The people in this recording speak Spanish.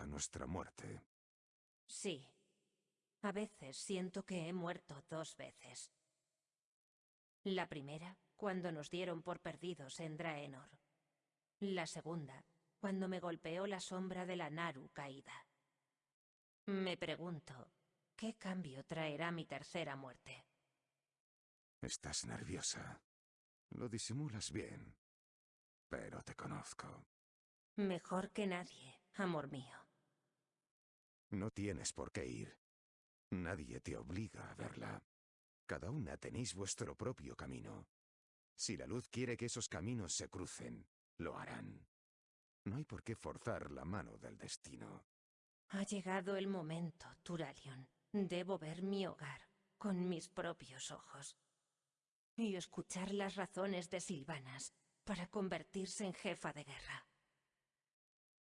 a nuestra muerte. Sí. A veces siento que he muerto dos veces. La primera, cuando nos dieron por perdidos en Draenor. La segunda, cuando me golpeó la sombra de la Naru caída. Me pregunto, ¿qué cambio traerá mi tercera muerte? Estás nerviosa. Lo disimulas bien. Pero te conozco. Mejor que nadie, amor mío. No tienes por qué ir. Nadie te obliga a verla. Cada una tenéis vuestro propio camino. Si la luz quiere que esos caminos se crucen, lo harán. No hay por qué forzar la mano del destino. Ha llegado el momento, Turalion. Debo ver mi hogar con mis propios ojos. Y escuchar las razones de Silvanas para convertirse en jefa de guerra.